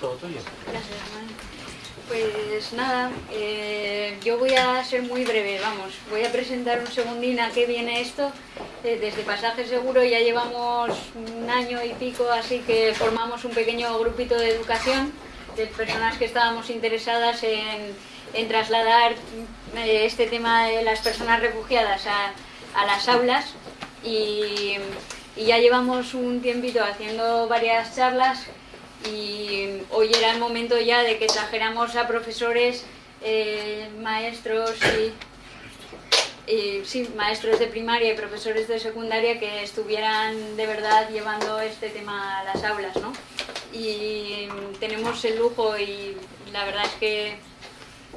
todo tuyo. Gracias, Pues nada, eh, yo voy a ser muy breve, vamos. Voy a presentar un segundín a qué viene esto. Eh, desde Pasaje Seguro ya llevamos un año y pico, así que formamos un pequeño grupito de educación de personas que estábamos interesadas en, trasladar eh, este tema de las personas refugiadas a, las aulas y ya llevamos un tiempito haciendo varias charlas y hoy era el momento ya de que trajéramos a profesores, eh, maestros y, maestros de primaria y profesores de secundaria que estuvieran de verdad llevando este tema a las aulas, ¿no? Y tenemos el lujo y la verdad es que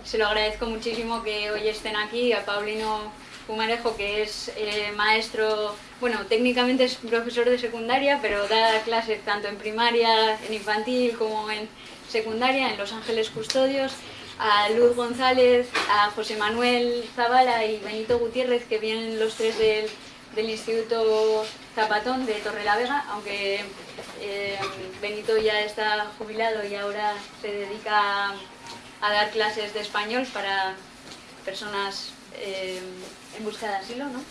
se lo agradezco muchísimo que hoy estén aquí, a Paulino Fumarejo, que es eh, maestro, bueno, técnicamente es profesor de secundaria, pero da clases tanto en primaria, en infantil, como en secundaria, en Los Ángeles Custodios, a Luz González, a José Manuel Zavala y Benito Gutiérrez, que vienen los tres del, del Instituto Zapatón de Torrelavega, aunque eh, Benito ya está jubilado y ahora se dedica a, a dar clases de español para personas eh, en busca de asilo, ¿no?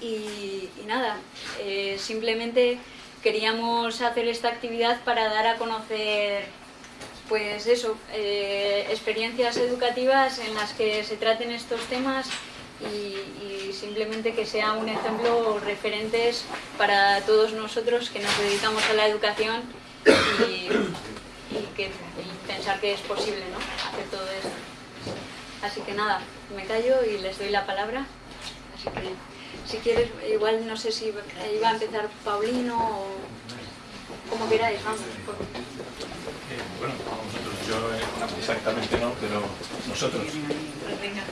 Y, nada, eh, simplemente queríamos hacer esta actividad para dar a conocer pues eso, eh, experiencias educativas en las que se traten estos temas y, simplemente que sea un ejemplo referentes para todos nosotros que nos dedicamos a la educación y que, y pensar que es posible ¿no? hacer todo esto. Así que nada, me callo y les doy la palabra. Así que, si quieres, igual no sé si iba a empezar Paulino o como queráis, vamos. Por... Eh, bueno, nosotros, yo eh, exactamente no, pero nosotros. Pues venga.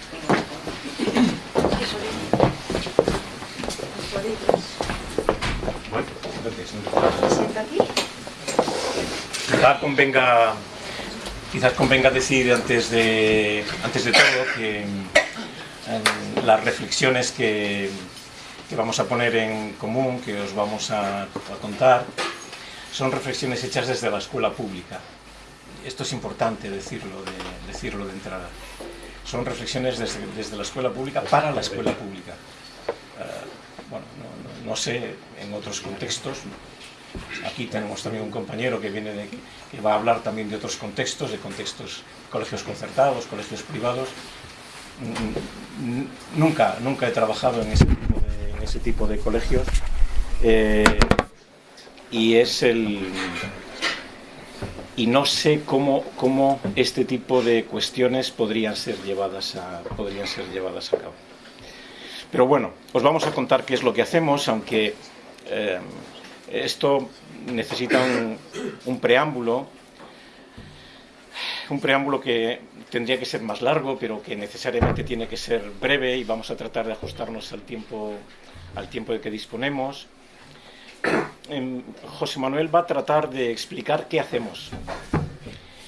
Bueno, entonces, ¿Sienta aquí? convenga, quizás convenga decir antes de, antes de todo que en las reflexiones que, que, vamos a poner en común, que os vamos a, contar, son reflexiones hechas desde la escuela pública. Esto es importante decirlo de, decirlo de entrada. Son reflexiones desde, desde, la escuela pública para la escuela pública. Uh, bueno, no, no, no, sé en otros contextos. Aquí tenemos también un compañero que viene de, que va a hablar también de otros contextos, de contextos colegios concertados, colegios privados. Nunca, nunca he trabajado en ese tipo de, colegios. Eh, y es el y no sé cómo, cómo este tipo de cuestiones podrían ser llevadas a podrían ser llevadas a cabo. Pero bueno, os vamos a contar qué es lo que hacemos aunque eh, esto necesita un, un preámbulo un preámbulo que tendría que ser más largo, pero que necesariamente tiene que ser breve y vamos a tratar de ajustarnos al tiempo, al tiempo de que disponemos. José Manuel va a tratar de explicar qué hacemos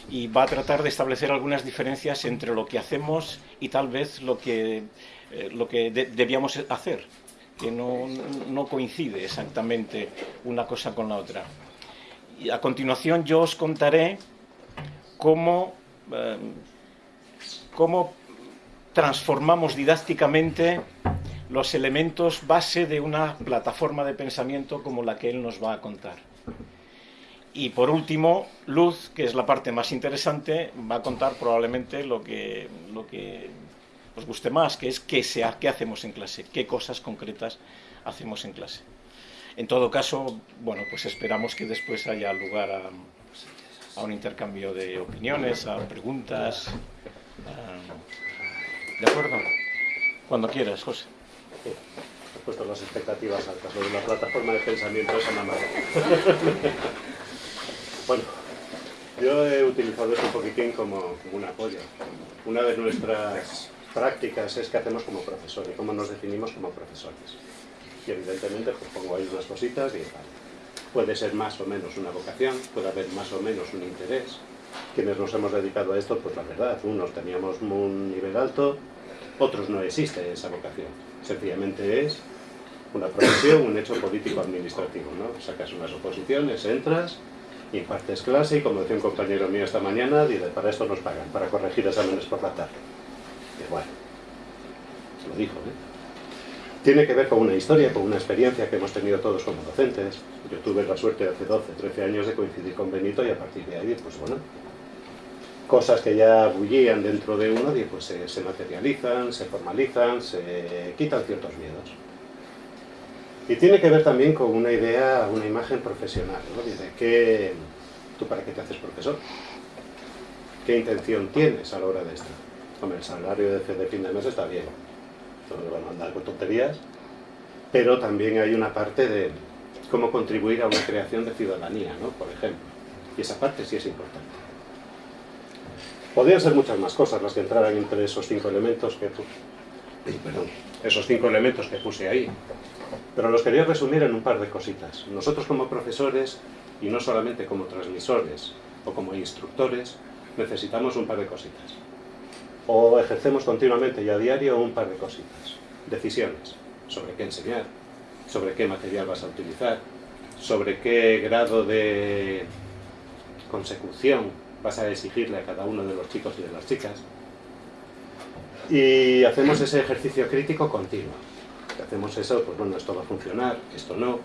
y va a tratar de establecer algunas diferencias entre lo que hacemos y tal vez lo que, eh, lo que de, debíamos hacer, que no, no coincide exactamente una cosa con la otra. Y a continuación yo os contaré cómo eh, cómo transformamos didácticamente los elementos base de una plataforma de pensamiento como la que él nos va a contar. Y por último, Luz, que es la parte más interesante, va a contar probablemente lo que, lo que os guste más, que es qué, sea, qué hacemos en clase, qué cosas concretas hacemos en clase. En todo caso, bueno, pues esperamos que después haya lugar a, a un intercambio de opiniones, a preguntas, ¿De acuerdo? Cuando quieras, José. Sí. He puesto las expectativas altas. De la plataforma de pensamiento una madre. bueno, yo he utilizado esto un poquitín como, como un apoyo. Una de nuestras prácticas es qué hacemos como profesores, cómo nos definimos como profesores. Y evidentemente pues pongo ahí unas cositas y. Puede ser más o menos una vocación, puede haber más o menos un interés, quienes nos hemos dedicado a esto, pues la verdad, unos teníamos un nivel alto, otros no existe esa vocación. Sencillamente es una profesión, un hecho político-administrativo, ¿no? Sacas unas oposiciones, entras Y impartes clase y como decía un compañero mío esta mañana, dice, para esto nos pagan, para corregir exámenes por la tarde. Bueno, se lo dijo, ¿eh? Tiene que ver con una historia, con una experiencia que hemos tenido todos como docentes. Yo tuve la suerte hace 12, 13 años de coincidir con Benito y a partir de ahí, pues bueno, cosas que ya bullían dentro de uno, pues se, se materializan, se formalizan, se quitan ciertos miedos. Y tiene que ver también con una idea, una imagen profesional, ¿no? Dice, ¿qué, ¿tú para qué te haces profesor? ¿Qué intención tienes a la hora de esto? Hombre, el salario de, de fin de mes está bien, no van a andar con tonterías, pero también hay una parte de cómo contribuir a una creación de ciudadanía, ¿no? Por ejemplo. Y esa parte sí es importante. Podrían ser muchas más cosas las que entraran entre esos cinco elementos que, perdón, esos cinco elementos que puse ahí. Pero los quería resumir en un par de cositas. Nosotros como profesores, y no solamente como transmisores o como instructores, necesitamos un par de cositas. O ejercemos continuamente y a diario un par de cositas. Decisiones sobre qué enseñar, sobre qué material vas a utilizar, sobre qué grado de consecución vas a exigirle a cada uno de los chicos y de las chicas. Y hacemos ese ejercicio crítico continuo hacemos eso, pues bueno, esto va a funcionar, esto no,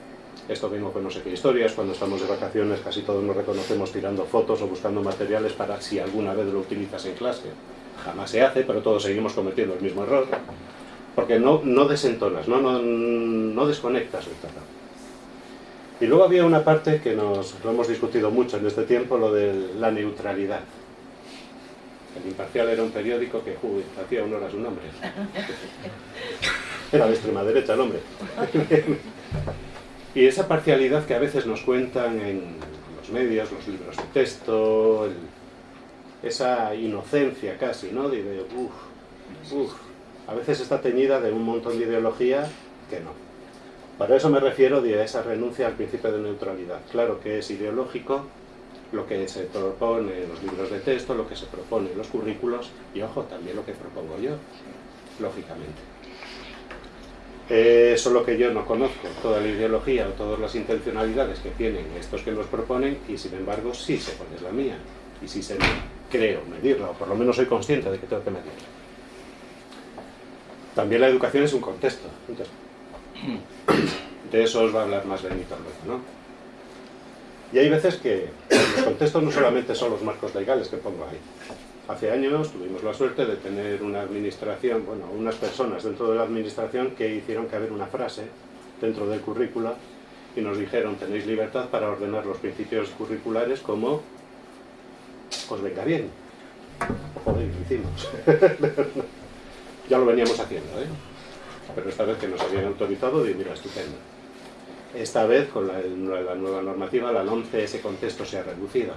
esto vengo con no sé qué historias, cuando estamos de vacaciones casi todos nos reconocemos tirando fotos o buscando materiales para si alguna vez lo utilizas en clase. Jamás se hace, pero todos seguimos cometiendo el mismo error, porque no, desentonas, no, desconectas el tratado. Y luego había una parte que nos lo hemos discutido mucho en este tiempo, lo de la neutralidad. El Imparcial era un periódico que uy, hacía honor a su nombre. Era de extrema derecha el hombre. y esa parcialidad que a veces nos cuentan en los medios, los libros de texto, esa inocencia casi, ¿no? De, uff, uff, a veces está teñida de un montón de ideología que no. Para eso me refiero a esa renuncia al principio de neutralidad. Claro que es ideológico lo que se propone en los libros de texto, lo que se propone los currículos y, ojo, también lo que propongo yo, lógicamente. Eh, eso es lo que yo no conozco, toda la ideología o todas las intencionalidades que tienen estos que nos proponen y sin embargo sí sé cuál es la mía y sí sé, creo, medirla o por lo menos soy consciente de que tengo que medirla. También la educación es un contexto. de eso os va a hablar más Benito luego, ¿no? Y hay veces que los contextos no solamente son los marcos legales que pongo ahí, Hace años tuvimos la suerte de tener una administración, bueno, unas personas dentro de la administración que hicieron que haber una frase dentro del currícula y nos dijeron, tenéis libertad para ordenar los principios curriculares como os venga bien. Joder, lo hicimos. ya lo veníamos haciendo, ¿eh? Pero esta vez que nos habían autorizado, y mira, estupendo. Esta vez, con la, la nueva normativa, la 11, ese contexto se ha reducido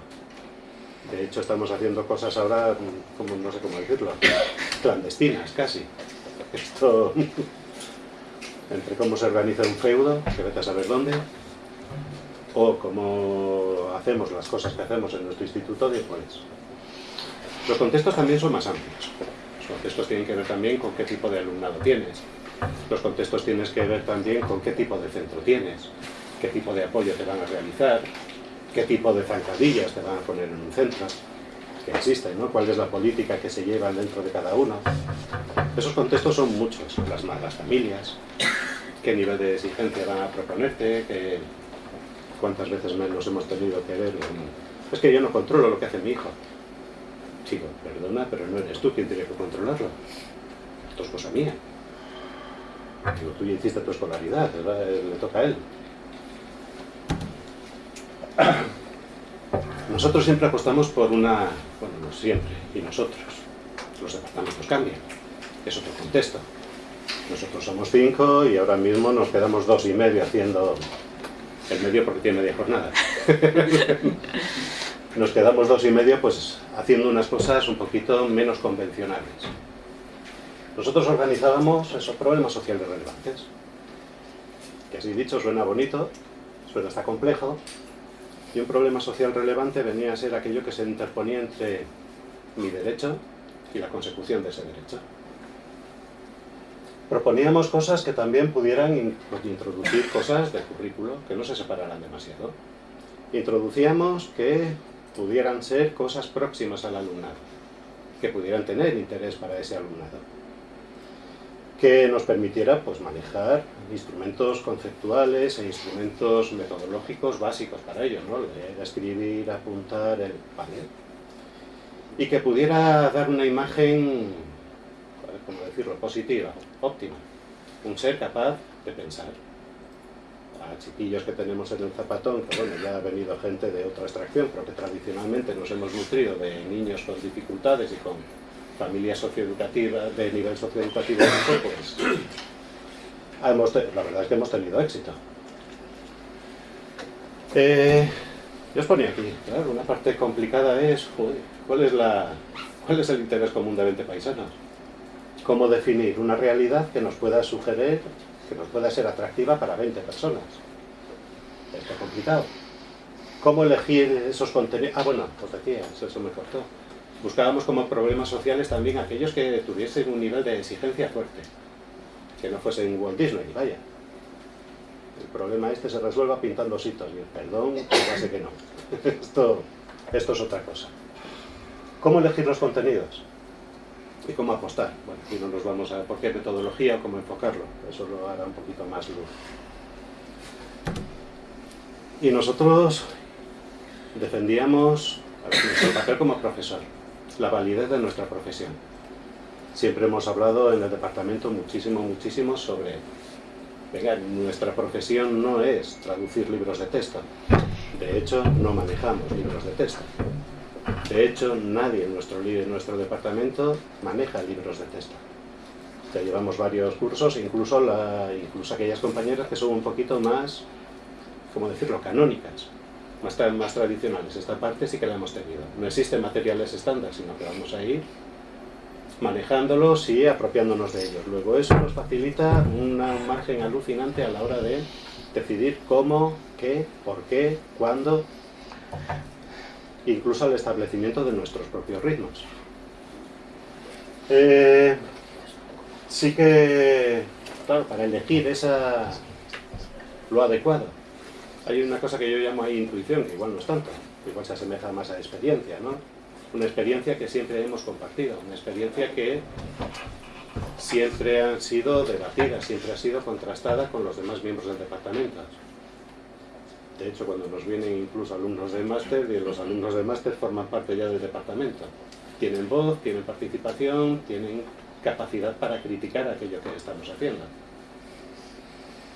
de hecho, estamos haciendo cosas ahora, como no sé cómo decirlo, clandestinas casi. Esto, entre cómo se organiza un feudo, que vete a saber dónde, o cómo hacemos las cosas que hacemos en nuestro instituto, pues los contextos también son más amplios. Los contextos tienen que ver también con qué tipo de alumnado tienes. Los contextos tienes que ver también con qué tipo de centro tienes, qué tipo de apoyo te van a realizar, qué tipo de zancadillas te van a poner en un centro, que existen, ¿no? cuál es la política que se lleva dentro de cada uno. Esos contextos son muchos, las, malas familias, qué nivel de exigencia van a proponerte, qué, cuántas veces menos hemos tenido que ver. Es que yo no controlo lo que hace mi hijo. Chico, perdona, pero no eres tú quien tiene que controlarlo. Esto es cosa mía. Digo, tú ya hiciste tu escolaridad, le toca a él. Nosotros siempre apostamos por una, bueno, no siempre, y nosotros, los departamentos cambian, es otro contexto. Nosotros somos cinco y ahora mismo nos quedamos dos y medio haciendo el medio porque tiene media jornada. nos quedamos dos y medio pues haciendo unas cosas un poquito menos convencionales. Nosotros organizábamos esos problemas sociales relevantes, que así dicho suena bonito, suena hasta complejo, y un problema social relevante venía a ser aquello que se interponía entre mi derecho y la consecución de ese derecho. Proponíamos cosas que también pudieran introducir cosas del currículo que no se separaran demasiado. introducíamos que pudieran ser cosas próximas al alumnado, que pudieran tener interés para ese alumnado, que nos permitiera pues, manejar instrumentos conceptuales e instrumentos metodológicos básicos para ello, ¿no? leer, escribir, apuntar, el panel, y que pudiera dar una imagen, ¿cómo decirlo?, positiva, óptima, un ser capaz de pensar a chiquillos que tenemos en el zapatón, que bueno, ya ha venido gente de otra extracción, pero que tradicionalmente nos hemos nutrido de niños con dificultades y con familias socioeducativas, de nivel socioeducativo pues hemos la verdad es que hemos tenido éxito. Eh, yo os ponía aquí, claro, una parte complicada es, ¿cuál es, la, ¿cuál es el interés común de 20 paisanos? ¿Cómo definir una realidad que nos pueda sugerir que nos pueda ser atractiva para 20 personas. Esto es complicado. ¿Cómo elegir esos contenidos? Ah, bueno, pues decía, eso, me cortó. Buscábamos como problemas sociales también aquellos que tuviesen un nivel de exigencia fuerte. Que no fuesen Walt Disney, vaya. El problema este se resuelva pintando hitos. Y perdón, ya sé que no. esto, esto es otra cosa. ¿Cómo elegir los contenidos? Cómo apostar. Bueno, aquí no nos vamos a por qué metodología o cómo enfocarlo, eso lo hará un poquito más luz. Y nosotros defendíamos nuestro papel como profesor, la validez de nuestra profesión. Siempre hemos hablado en el departamento muchísimo, muchísimo sobre, venga, nuestra profesión no es traducir libros de texto. De hecho, no manejamos libros de texto. De hecho, nadie en nuestro, en nuestro departamento maneja libros de texto. Ya llevamos varios cursos, incluso, incluso aquellas compañeras que son un poquito más, ¿cómo decirlo?, canónicas, más, más tradicionales. Esta parte sí que la hemos tenido. No existen materiales estándar, sino que vamos a ir manejándolos y apropiándonos de ellos. Luego eso nos facilita un margen alucinante a la hora de decidir cómo, qué, por qué, cuándo incluso al establecimiento de nuestros propios ritmos. Eh, sí que, claro, para elegir esa, lo adecuado, hay una cosa que yo llamo ahí intuición, que igual no es tanto, igual se asemeja más a experiencia, ¿no? Una experiencia que siempre hemos compartido, una experiencia que siempre ha sido debatida, siempre ha sido contrastada con los demás miembros del departamento. De hecho, cuando nos vienen incluso alumnos de máster, y los alumnos de máster forman parte ya del departamento. Tienen voz, tienen participación, tienen capacidad para criticar aquello que estamos haciendo.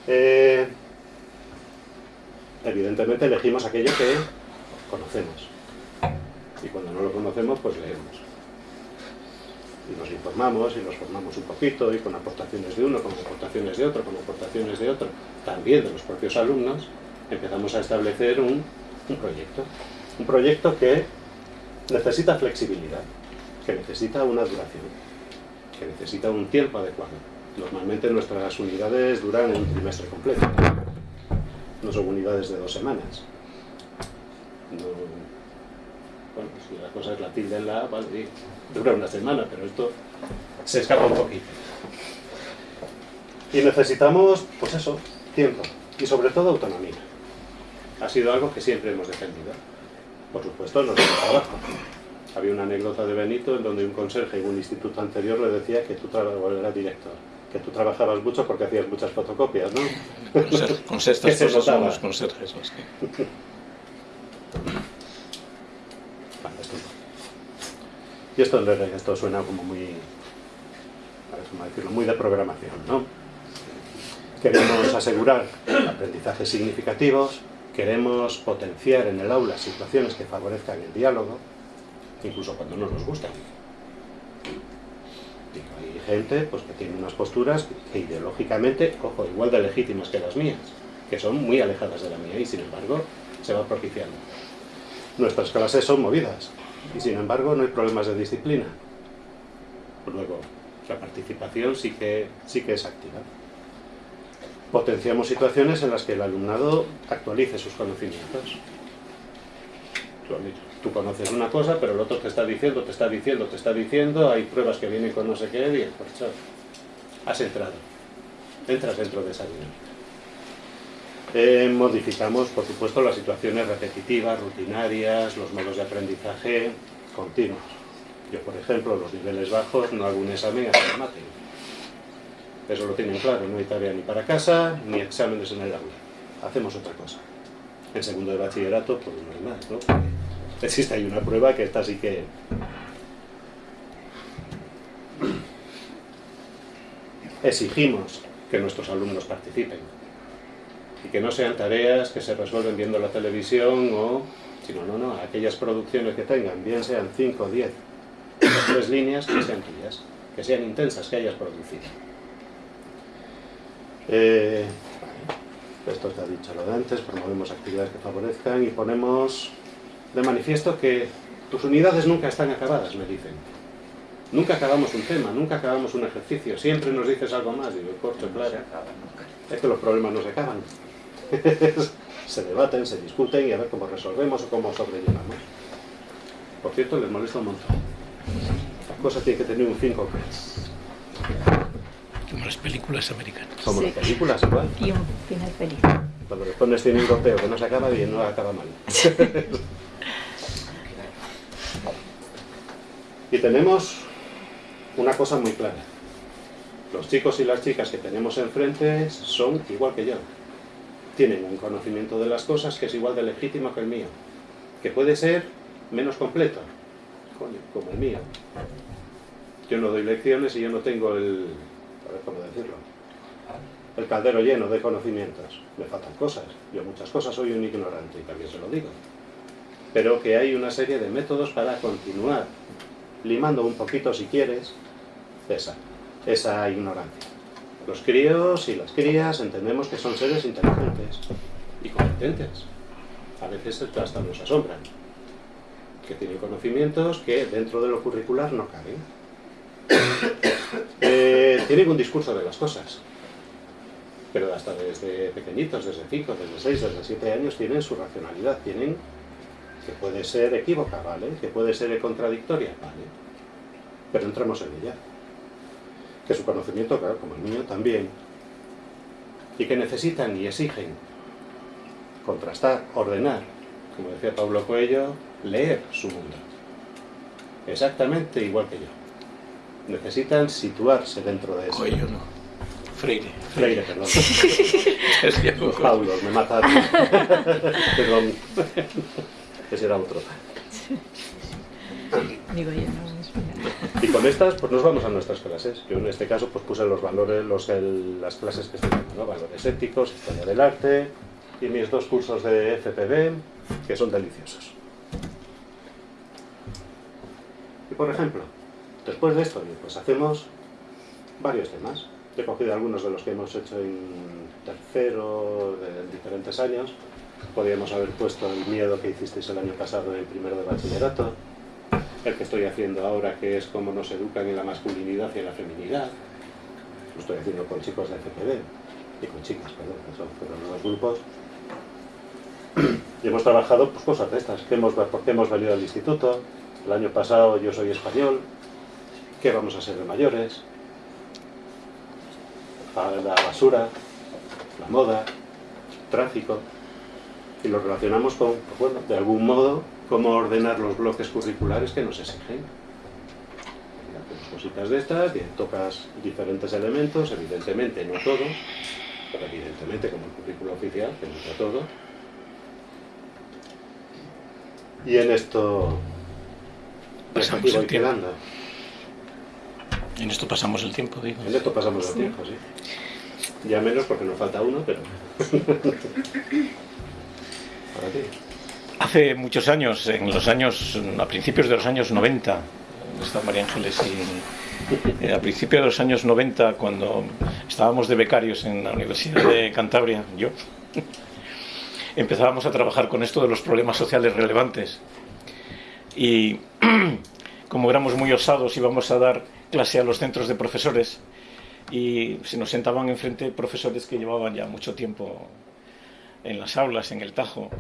Eh, evidentemente elegimos aquello que conocemos. Y cuando no lo conocemos, pues leemos. Y nos informamos y nos formamos un poquito, y con aportaciones de uno, con aportaciones de otro, con aportaciones de otro, también de los propios alumnos, empezamos a establecer un, proyecto. Un proyecto que necesita flexibilidad, que necesita una duración, que necesita un tiempo adecuado. Normalmente nuestras unidades duran un trimestre completo, no son unidades de dos semanas. bueno, si la cosa es la tilde en la vale, dura una semana, pero esto se escapa un poquito. Y necesitamos, pues eso, tiempo y sobre todo autonomía ha sido algo que siempre hemos defendido. Por supuesto, no es trabajo. Había una anécdota de Benito en donde un conserje en un instituto anterior le decía que tú era director, que tú trabajabas mucho porque hacías muchas fotocopias, ¿no? Con estas cosas somos conserjes. Y esto, esto suena como muy, ¿cómo decirlo? muy de programación, ¿no? Queremos asegurar aprendizajes significativos, queremos potenciar en el aula situaciones que favorezcan el diálogo, incluso cuando no nos gustan. hay gente pues, que tiene unas posturas que ideológicamente, ojo, igual de legítimas que las mías, que son muy alejadas de la mía y sin embargo se va propiciando. Nuestras clases son movidas y sin embargo no hay problemas de disciplina. Luego, la participación sí que, sí que es activa potenciamos situaciones en las que el alumnado actualice sus conocimientos. Tú conoces una cosa, pero el otro te está diciendo, te está diciendo, te está diciendo, hay pruebas que vienen con no sé qué, y pues has entrado. Entras dentro de esa dinámica. Eh, modificamos, por supuesto, las situaciones repetitivas, rutinarias, los modos de aprendizaje continuos. Yo, por ejemplo, los niveles bajos no hago un examen hasta que maten. Eso lo tienen claro, no hay tarea ni para casa, ni exámenes en el aula. Hacemos otra cosa. En segundo de bachillerato, pues no hay más, ¿no? existe ahí una prueba que está así que... Exigimos que nuestros alumnos participen y que no sean tareas que se resuelven viendo la televisión o, sino, no, no, aquellas producciones que tengan, bien sean 5 o 10, tres líneas, que sean tuyas, que sean intensas, que hayas producido. Eh, esto está dicho lo de antes, promovemos actividades que favorezcan y ponemos de manifiesto que tus unidades nunca están acabadas, me dicen. Nunca acabamos un tema, nunca acabamos un ejercicio, siempre nos dices algo más, digo, corto, claro. Es que los problemas no se acaban. se debaten, se discuten y a ver cómo resolvemos o cómo sobrellevamos. Por cierto, les molesta un montón. La cosa tiene que tener un fin concreto. Como las películas americanas. Como las películas, igual. Y un final feliz. Cuando le pones cine europeo que no se acaba bien, no acaba mal. y tenemos una cosa muy clara. Los chicos y las chicas que tenemos enfrente son igual que yo. Tienen un conocimiento de las cosas que es igual de legítimo que el mío. Que puede ser menos completo, como el mío. Yo no doy lecciones y yo no tengo el, a ver cómo decirlo, el caldero lleno de conocimientos. Me faltan cosas. Yo muchas cosas soy un ignorante y también se lo digo. Pero que hay una serie de métodos para continuar limando un poquito si quieres esa, esa ignorancia. Los críos y las crías entendemos que son seres inteligentes y competentes. A veces hasta nos asombran. Que tienen conocimientos que dentro de lo curricular no caben. Eh, tienen un discurso de las cosas. Pero hasta desde pequeñitos, desde 5, desde 6, desde 7 años, tienen su racionalidad. Tienen que puede ser equívoca, ¿vale? Que puede ser contradictoria, ¿vale? Pero entramos en ella. Que su conocimiento, claro, como el mío, también. Y que necesitan y exigen contrastar, ordenar, como decía Pablo Coelho, leer su mundo. Exactamente igual que yo. Necesitan situarse dentro de eso. Coelho no. Freire. Freire, perdón. Es que- Los Paulos, me mataron. perdón. Ese era otro. Digo yo, no. Y con estas, pues nos vamos a nuestras clases. Yo en este caso, pues puse los valores, los, el- las clases que estoy dando, ¿no? Valores éticos, historia del arte y mis dos cursos de FPB, que son deliciosos. Y por ejemplo, después de esto, pues hacemos varios temas. He cogido algunos de los que hemos hecho en tercero, de diferentes años. Podríamos haber puesto el miedo que hicisteis el año pasado en primero de bachillerato, el que estoy haciendo ahora, que es cómo nos educan en la masculinidad y en la feminidad. Lo estoy haciendo con chicos de FPD y con chicas, perdón, que son los grupos. Y hemos trabajado pues, cosas de estas, que hemos, por qué hemos venido al instituto, el año pasado yo soy español, qué vamos a ser de mayores, la basura, la moda, tráfico, y lo relacionamos con, pues bueno, de algún modo, cómo ordenar los bloques curriculares que nos exigen. Hacemos cositas de estas, tocas diferentes elementos, evidentemente no todo, pero evidentemente como el currículo oficial, que no es todo. Y en esto, pues Pasamos aquí voy el quedando. En esto pasamos el tiempo, digo. En esto pasamos el tiempo, sí. Ya menos porque nos falta uno, pero... Para ti. Hace muchos años, en los años, a principios de los años 90, está María Ángeles y eh, a principios de los años 90, cuando estábamos de becarios en la Universidad de Cantabria, yo, empezábamos a trabajar con esto de los problemas sociales relevantes. Y como éramos muy osados, íbamos a dar clase a los centros de profesores y se nos sentaban enfrente profesores que llevaban ya mucho tiempo en las aulas, en el Tajo.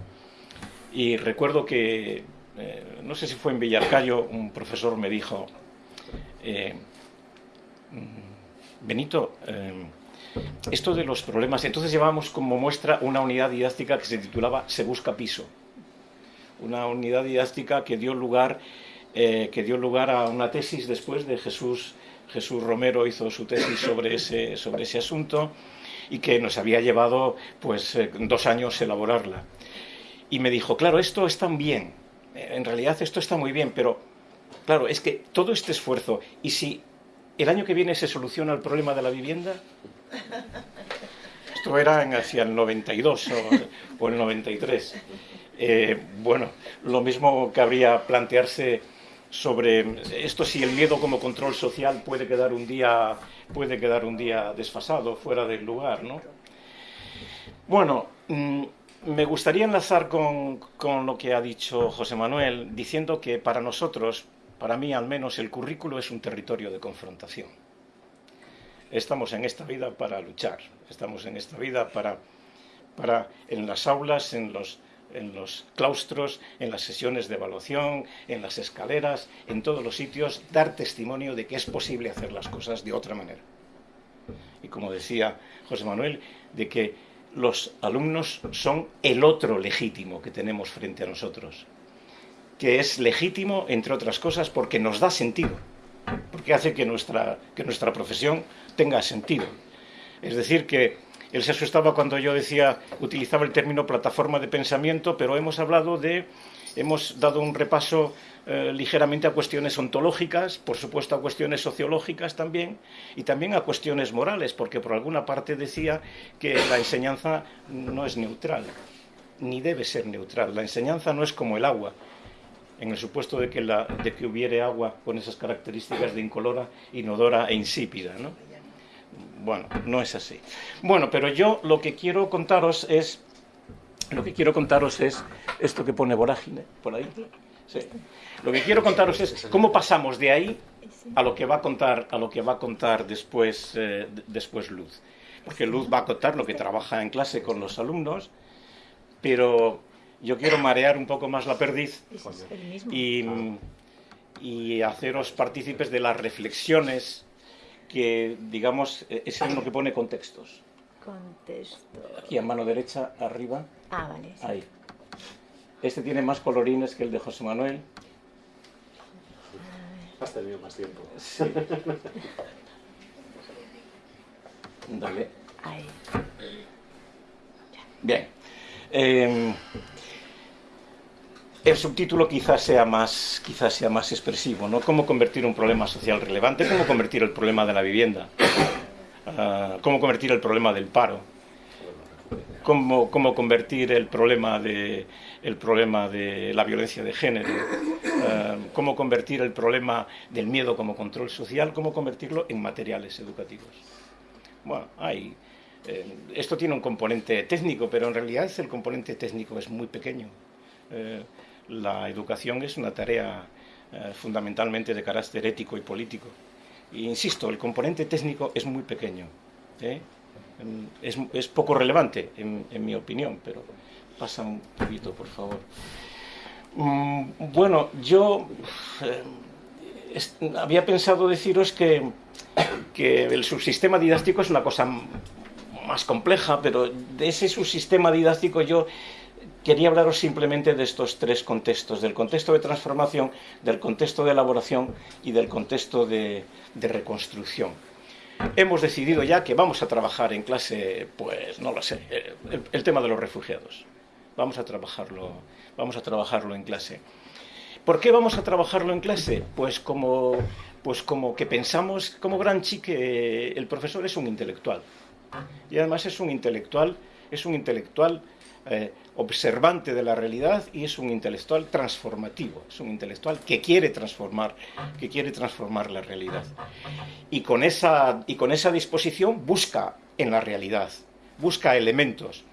Y recuerdo que, eh, no sé si fue en Villarcayo, un profesor me dijo, eh, mm, Benito, eh, esto de los problemas. Entonces llevábamos como muestra una unidad didáctica que se titulaba Se busca piso. Una unidad didáctica que dio lugar, eh, que dio lugar a una tesis después de Jesús, Jesús Romero hizo su tesis sobre ese, sobre ese asunto y que nos había llevado pues eh, dos años elaborarla. Y me dijo, claro, esto está bien, en realidad esto está muy bien, pero claro, es que todo este esfuerzo, y si el año que viene se soluciona el problema de la vivienda, esto era hacia el 92 o, el 93. Eh, bueno, lo mismo cabría plantearse sobre esto si el miedo como control social puede quedar un día puede quedar un día desfasado fuera del lugar no bueno mm, me gustaría enlazar con, con, lo que ha dicho José Manuel diciendo que para nosotros para mí al menos el currículo es un territorio de confrontación. Estamos en esta vida para luchar estamos en esta vida para para en las aulas en los en los claustros, en las sesiones de evaluación, en las escaleras, en todos los sitios, dar testimonio de que es posible hacer las cosas de otra manera. Y como decía José Manuel, de que los alumnos son el otro legítimo que tenemos frente a nosotros, que es legítimo, entre otras cosas, porque nos da sentido, porque hace que nuestra, que nuestra profesión tenga sentido. Es decir, que él se asustaba cuando yo decía, utilizaba el término plataforma de pensamiento, pero hemos hablado de, hemos dado un repaso eh, ligeramente a cuestiones ontológicas, por supuesto a cuestiones sociológicas también, y también a cuestiones morales, porque por alguna parte decía que la enseñanza no es neutral, ni debe ser neutral. La enseñanza no es como el agua, en el supuesto de que, la, de que hubiere agua con esas características de incolora, inodora e insípida, ¿no? Bueno, no es así. Bueno, pero yo lo que quiero contaros es lo que quiero contaros es esto que pone vorágine por ahí. Sí. Lo que quiero contaros es cómo pasamos de ahí a lo que va a contar a lo que va a contar después eh, después Luz. Porque Luz va a contar lo que trabaja en clase con los alumnos, pero yo quiero marear un poco más la perdiz y, y haceros partícipes de las reflexiones que, digamos, e-, es uno que pone contextos. Contexto. Aquí a mano derecha, arriba. Ah, vale. Sí. Ahí. Este tiene más colorines que el de José Manuel. Has tenido más tiempo. Sí. Dale. Ahí. Bien. Eh, el subtítulo quizás sea más, quizás sea más expresivo, ¿no? Cómo convertir un problema social relevante, cómo convertir el problema de la vivienda, uh, cómo convertir el problema del paro, cómo, convertir el problema de la violencia de género, uh, cómo convertir el problema del miedo como control social, cómo convertirlo en materiales educativos. Bueno, hay eh, esto tiene un componente técnico, pero en realidad el componente técnico es muy pequeño. Eh, la educación es una tarea eh, fundamentalmente de carácter ético y político. E insisto, el componente técnico es muy pequeño. ¿eh? Es, poco relevante, en, mi opinión, pero pasa un poquito, por favor. Mm, bueno, yo eh, había pensado deciros que, que el subsistema didáctico es una cosa más compleja, pero de ese subsistema didáctico yo quería hablaros simplemente de estos tres contextos, del contexto de transformación, del contexto de elaboración y del contexto de, reconstrucción. Hemos decidido ya que vamos a trabajar en clase, pues no lo sé, el, tema de los refugiados. Vamos a trabajarlo, vamos a trabajarlo en clase. ¿Por qué vamos a trabajarlo en clase? Pues como, pues como que pensamos, como Granchi, que el profesor es un intelectual. Y además es un intelectual, es un intelectual eh, observante de la realidad y es un intelectual transformativo, es un intelectual que quiere transformar, que quiere transformar la realidad. Y con esa, y con esa disposición busca en la realidad, busca elementos.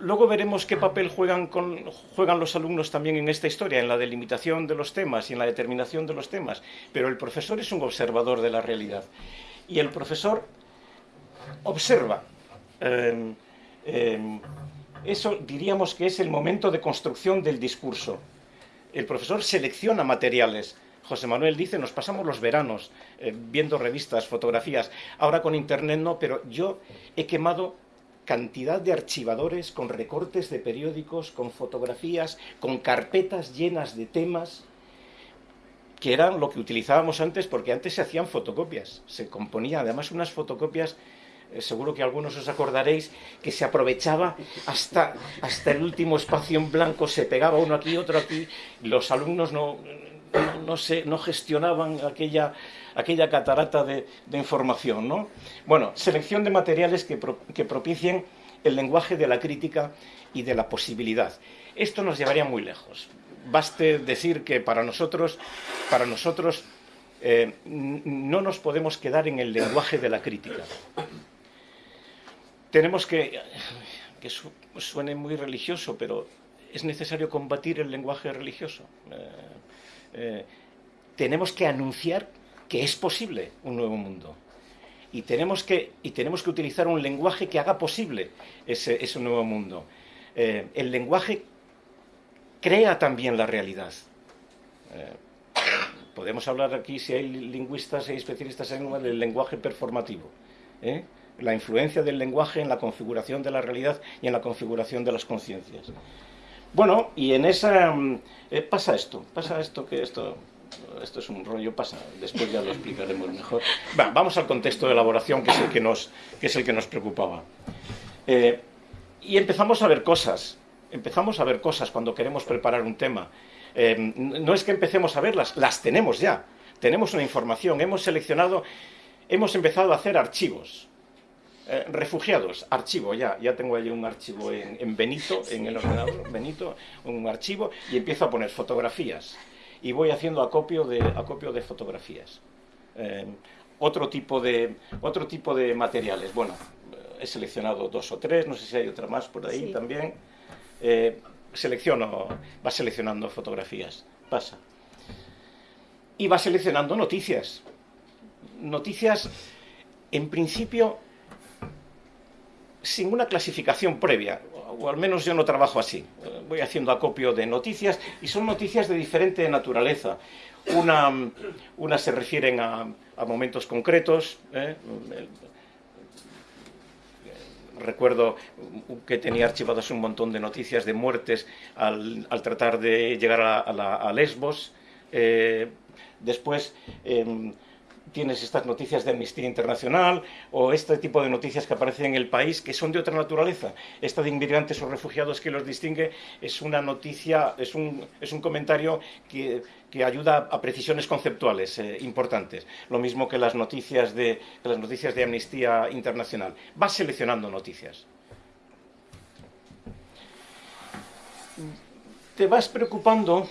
Luego veremos qué papel juegan, juegan los alumnos también en esta historia, en la delimitación de los temas y en la determinación de los temas. Pero el profesor es un observador de la realidad. Y el profesor observa. Eh, eh, eso diríamos que es el momento de construcción del discurso. El profesor selecciona materiales, José Manuel dice, nos pasamos los veranos eh, viendo revistas, fotografías. Ahora con Internet no, pero yo he quemado cantidad de archivadores con recortes de periódicos, con fotografías, con carpetas llenas de temas que eran lo que utilizábamos antes, porque antes se hacían fotocopias, se componían además unas fotocopias seguro que algunos os acordaréis que se aprovechaba hasta, hasta el último espacio en blanco, se pegaba uno aquí, otro aquí, los alumnos no, no, no gestionaban aquella, aquella catarata de, información. ¿no? Bueno, selección de materiales que, que propicien el lenguaje de la crítica y de la posibilidad. Esto nos llevaría muy lejos. Baste decir que para nosotros, para nosotros eh, no nos podemos quedar en el lenguaje de la crítica tenemos que, que suene muy religioso, pero es necesario combatir el lenguaje religioso. Eh, eh, tenemos que anunciar que es posible un nuevo mundo. Y tenemos que, y tenemos que utilizar un lenguaje que haga posible ese, nuevo mundo. Eh, el lenguaje crea también la realidad. podemos hablar aquí, si hay lingüistas y especialistas en el lenguaje performativo la influencia del lenguaje en la configuración de la realidad y en la configuración de las conciencias. Bueno, y en esa... Mm, eh, pasa esto, pasa esto, que esto... Esto es un rollo, pasa, después ya lo explicaremos mejor. vamos al contexto de elaboración, que es el que nos, que es el que nos preocupaba. Eh, y empezamos a ver cosas, empezamos a ver cosas cuando queremos preparar un tema. Eh, no es que empecemos a verlas, las tenemos ya. Tenemos una información, hemos seleccionado, hemos empezado a hacer archivos. Eh, refugiados, archivo, ya, ya tengo allí un archivo en, Benito, en el ordenador, Benito, un archivo, y empiezo a poner fotografías. Y voy haciendo acopio de, acopio de fotografías. Eh, otro, tipo de, otro tipo de materiales. Bueno, eh, he seleccionado dos o tres, no sé si hay otra más por ahí también. selecciono, va seleccionando fotografías, pasa. Y va seleccionando noticias. Noticias, en principio, sin una clasificación previa, o al menos yo no trabajo así. Voy haciendo acopio de noticias y son noticias de diferente naturaleza. Una, una se refieren a, momentos concretos. ¿eh? Recuerdo que tenía archivadas un montón de noticias de muertes al, tratar de llegar a, Lesbos. Eh, después em, tienes estas noticias de Amnistía Internacional o este tipo de noticias que aparecen en el país que son de otra naturaleza. Esta de inmigrantes o refugiados que los distingue es una noticia, es un, es un comentario que, que ayuda a precisiones conceptuales eh, importantes. Lo mismo que las, noticias de, las noticias de Amnistía Internacional. Vas seleccionando noticias. Te vas preocupando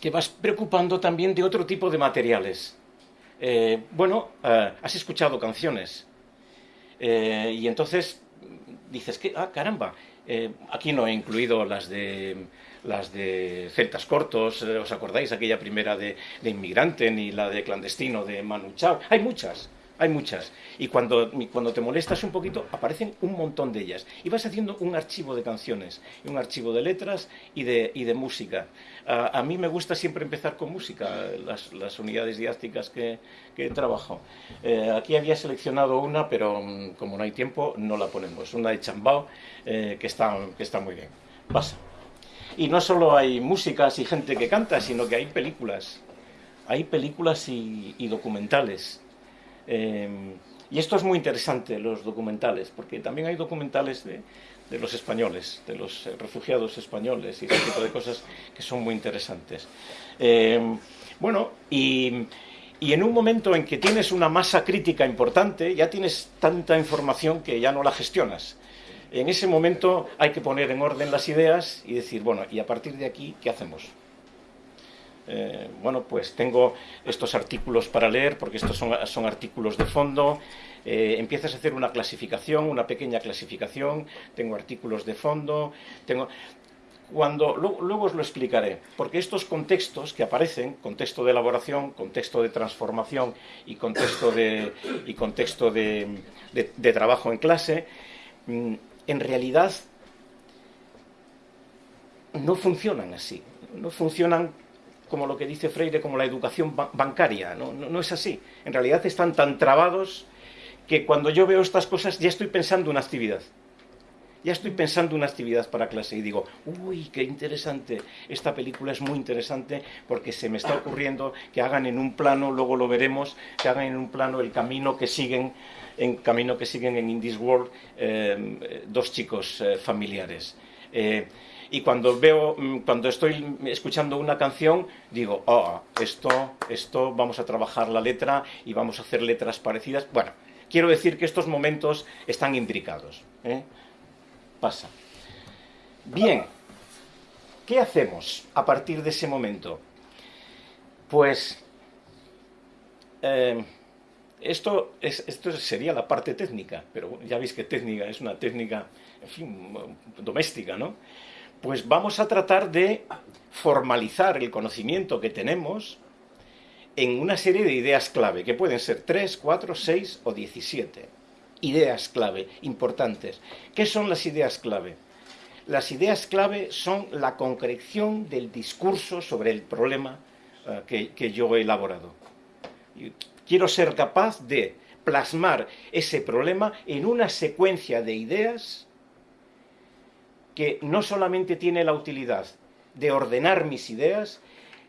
que vas preocupando también de otro tipo de materiales eh, bueno, eh, has escuchado canciones eh, y entonces dices que, ah, caramba, aquí no he incluido las de las de Celtas Cortos, ¿os acordáis? Aquella primera de, de Inmigrante, ni la de Clandestino de Manu Chao. Hay muchas hay muchas. Y cuando, cuando te molestas un poquito, aparecen un montón de ellas. Y vas haciendo un archivo de canciones, un archivo de letras y de, y de música. A, mí me gusta siempre empezar con música, las, unidades didácticas que, trabajo. Eh, aquí había seleccionado una, pero mm, como no hay tiempo, no la ponemos. Una de Chambao, eh, que, está, que está muy bien. Pasa. Y no solo hay músicas y gente que canta, sino que hay películas. Hay películas y documentales. Em, y esto es muy interesante, los documentales, porque también hay documentales de, los españoles, de los eh, refugiados españoles y ese tipo de cosas que son muy interesantes. Em, bueno, y, y, en un momento en que tienes una masa crítica importante, ya tienes tanta información que ya no la gestionas. En ese momento hay que poner en orden las ideas y decir, bueno, y a partir de aquí, ¿qué hacemos? Eh, bueno, pues tengo estos artículos para leer, porque estos son, artículos de fondo. Eh, empiezas a hacer una clasificación, una pequeña clasificación. Tengo artículos de fondo. Tengo. Cuando, luego, os lo explicaré, porque estos contextos que aparecen, contexto de elaboración, contexto de transformación y contexto de, y contexto de, trabajo en clase, mm, en realidad no funcionan así. No funcionan como lo que dice Freire, como la educación bancaria. No, es así. En realidad están tan trabados que cuando yo veo estas cosas ya estoy pensando una actividad. Ya estoy pensando una actividad para clase y digo, uy, qué interesante, esta película es muy interesante porque se me está ocurriendo que hagan en un plano, luego lo veremos, que hagan en un plano el camino que siguen en camino que siguen en In World eh, dos chicos eh, familiares. Eh, y cuando veo, mm, cuando estoy escuchando una canción, digo, oh, esto, esto, vamos a trabajar la letra y vamos a hacer letras parecidas. Bueno, quiero decir que estos momentos están imbricados. Pasa. Bien, ¿qué hacemos a partir de ese momento? Pues esto, es, esto sería la parte técnica, pero ya veis que técnica es una técnica, en fin, doméstica, ¿no? Pues vamos a tratar de formalizar el conocimiento que tenemos en una serie de ideas clave, que pueden ser 3, 4, 6 o 17. Ideas clave, importantes. ¿Qué son las ideas clave? Las ideas clave son la concreción del discurso sobre el problema uh, que, que yo he elaborado quiero ser capaz de plasmar ese problema en una secuencia de ideas que no solamente tiene la utilidad de ordenar mis ideas,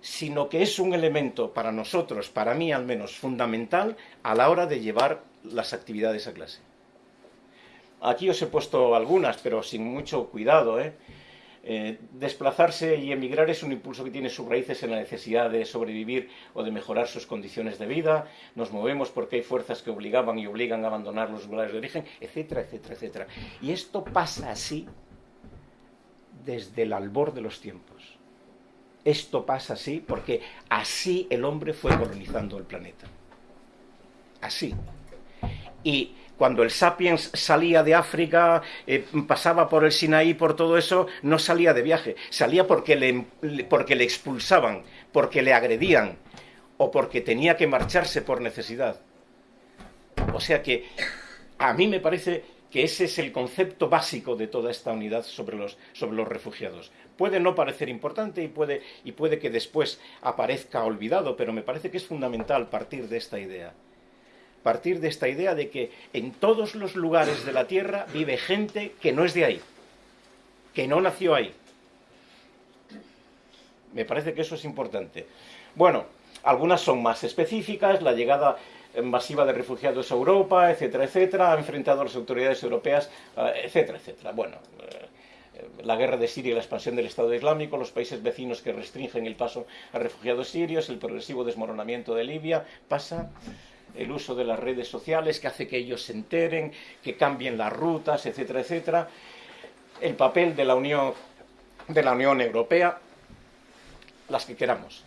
sino que es un elemento para nosotros, para mí al menos, fundamental a la hora de llevar las actividades a clase. Aquí os he puesto algunas, pero sin mucho cuidado, ¿eh? Eh, desplazarse y emigrar es un impulso que tiene sus raíces en la necesidad de sobrevivir o de mejorar sus condiciones de vida. Nos movemos porque hay fuerzas que obligaban y obligan a abandonar los lugares de origen, etcétera, etcétera, etcétera. Y esto pasa así desde el albor de los tiempos. Esto pasa así porque así el hombre fue colonizando el planeta. Así. Y cuando el sapiens salía de África, eh, pasaba por el Sinaí, por todo eso, no salía de viaje, salía porque le, porque le expulsaban, porque le agredían o porque tenía que marcharse por necesidad. O sea que a mí me parece que ese es el concepto básico de toda esta unidad sobre los, sobre los refugiados. Puede no parecer importante y puede, y puede que después aparezca olvidado, pero me parece que es fundamental partir de esta idea partir de esta idea de que en todos los lugares de la Tierra vive gente que no es de ahí, que no nació ahí. Me parece que eso es importante. Bueno, algunas son más específicas, la llegada masiva de refugiados a Europa, etcétera, etcétera, ha enfrentado a las autoridades europeas, eh, etcétera, etcétera. Bueno, eh, la guerra de Siria y la expansión del Estado Islámico, los países vecinos que restringen el paso a refugiados sirios, el progresivo desmoronamiento de Libia, pasa el uso de las redes sociales que hace que ellos se enteren, que cambien las rutas, etcétera, etcétera, el papel de la Unión, de la Unión Europea, las que queramos.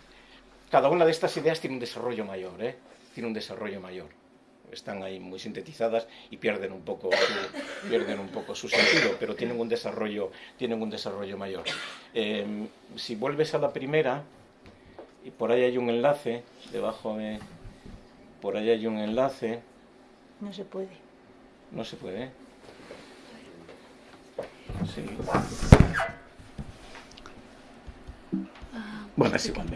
Cada una de estas ideas tiene un desarrollo mayor, ¿eh? Tiene un desarrollo mayor. Están ahí muy sintetizadas y pierden un poco su, pierden un poco su sentido, pero tienen un desarrollo, tienen un desarrollo mayor. Em, si vuelves a la primera, y por ahí hay un enlace debajo de por ahí hay un enlace. No se puede. No se puede. Sí. Bueno, es igual.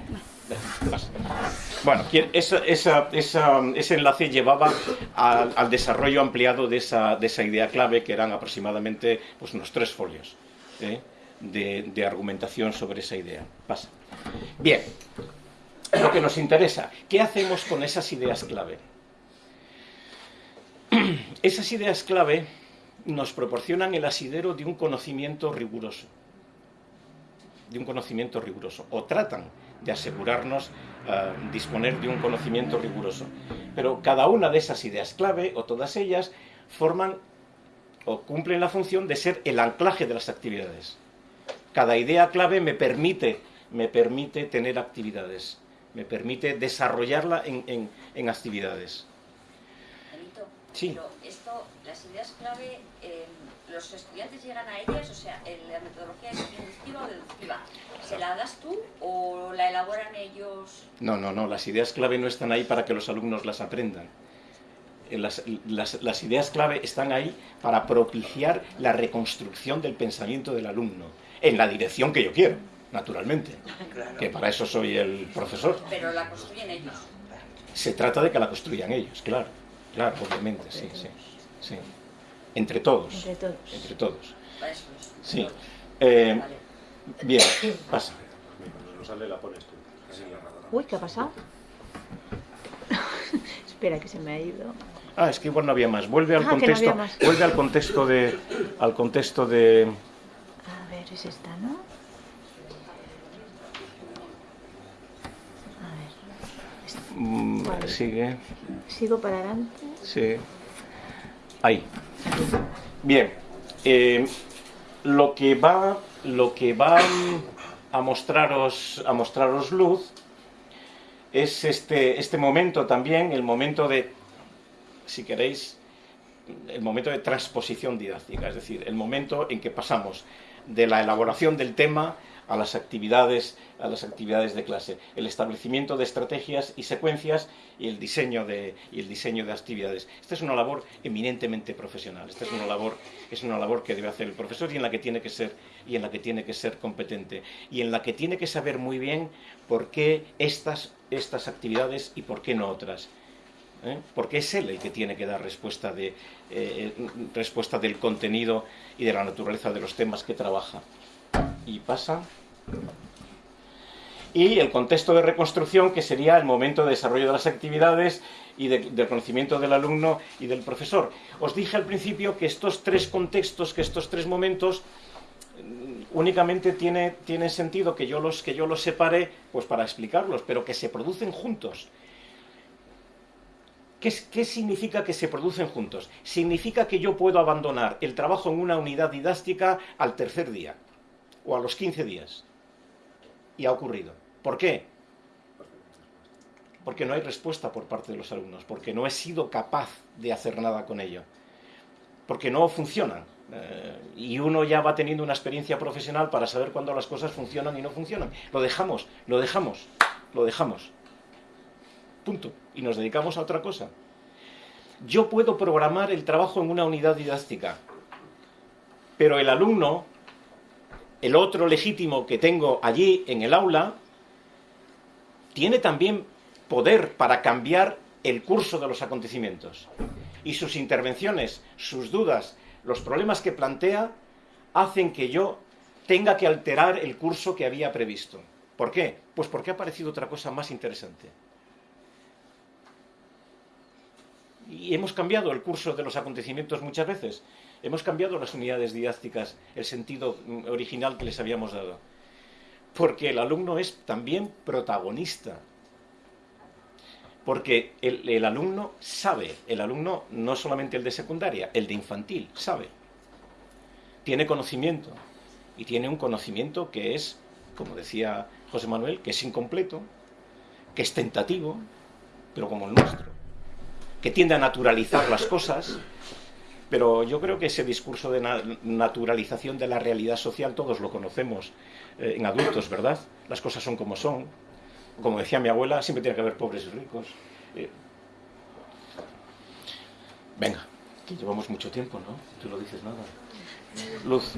Bueno, ese enlace llevaba al, desarrollo ampliado de esa, de esa, idea clave, que eran aproximadamente pues, unos tres folios ¿eh? de, de argumentación sobre esa idea. Pasa. Bien, lo que nos interesa. ¿Qué hacemos con esas ideas clave? Esas ideas clave nos proporcionan el asidero de un conocimiento riguroso, de un conocimiento riguroso, o tratan de asegurarnos eh, disponer de un conocimiento riguroso. Pero cada una de esas ideas clave, o todas ellas, forman o cumplen la función de ser el anclaje de las actividades. Cada idea clave me permite, me permite tener actividades me permite desarrollarla en, en, actividades. Benito, sí. pero esto, las ideas clave, eh, los estudiantes llegan a ellas, o sea, la metodología es inductiva o deductiva. ¿Se la das tú o la elaboran ellos? No, no, no, las ideas clave no están ahí para que los alumnos las aprendan. Eh, las, las, las, ideas clave están ahí para propiciar la reconstrucción del pensamiento del alumno, en la dirección que yo quiero. naturalmente, que para eso soy el profesor. Pero la construyen ellos. Se trata de que la construyan ellos, claro, claro, obviamente, sí, sí, sí. Entre todos. Entre todos. Entre todos. Para eso es. Sí. Eh, bien, pasa. No sale, la pones tú. Uy, ¿qué ha pasado? Espera, que se me ha ido. Ah, es que igual no había más. Vuelve al Ah, que no contexto, había más. vuelve al contexto de, al contexto de. A ver, es esta, ¿no? A ver. esta. mm, Vale. Sigue, Sigo para adelante. sí. Ahí. Bien. eh, lo que va, lo que va a mostraros, a mostraros luz es este, este momento también, el momento de, si queréis, el momento de transposición didáctica, es decir, el momento en que pasamos de la elaboración del tema a las actividades, a las actividades de clase, el establecimiento de estrategias y secuencias y el diseño de, y el diseño de actividades. Esta es una labor eminentemente profesional. Esta es una labor, es una labor que debe hacer el profesor y en la que tiene que ser y en la que tiene que ser competente y en la que tiene que saber muy bien por qué estas, estas actividades y por qué no otras. ¿eh? porque es él el que tiene que dar respuesta, de, eh, respuesta del contenido y de la naturaleza de los temas que trabaja. Y pasa. Y el contexto de reconstrucción, que sería el momento de desarrollo de las actividades y de- del conocimiento del alumno y del profesor. Os dije al principio que estos tres contextos, que estos tres momentos, mm, únicamente tiene, tiene sentido que yo, los, que yo los separe pues para explicarlos, pero que se producen juntos. ¿Qué, qué significa que se producen juntos? Significa que yo puedo abandonar el trabajo en una unidad didáctica al tercer día o a los 15 días. Y ha ocurrido. ¿Por qué? Porque no hay respuesta por parte de los alumnos, porque no he sido capaz de hacer nada con ello, porque no funcionan. Eh, y uno ya va teniendo una experiencia profesional para saber cuándo las cosas funcionan y no funcionan. Lo dejamos, lo dejamos, lo dejamos. Punto. Y nos dedicamos a otra cosa. Yo puedo programar el trabajo en una unidad didáctica, pero el alumno, el otro legítimo que tengo allí en el aula, tiene también poder para cambiar el curso de los acontecimientos. Y sus intervenciones, sus dudas, los problemas que plantea, hacen que yo tenga que alterar el curso que había previsto. ¿Por qué? Pues porque ha aparecido otra cosa más interesante. Y hemos cambiado el curso de los acontecimientos muchas veces. Hemos cambiado las unidades didácticas, el sentido original que les habíamos dado. Porque el alumno es también protagonista. Porque el alumno sabe, el alumno no solamente el de secundaria, el de infantil, sabe. Tiene conocimiento. Y tiene un conocimiento que es, como decía José Manuel, que es incompleto, que es tentativo, pero como el nuestro que tiende a naturalizar las cosas, pero yo creo que ese discurso de na- naturalización de la realidad social todos lo conocemos eh, en adultos, ¿verdad? Las cosas son como son. Como decía mi abuela, siempre tiene que haber pobres y ricos. Eh, venga, que llevamos mucho tiempo, ¿no? Tú lo dices nada. Luz.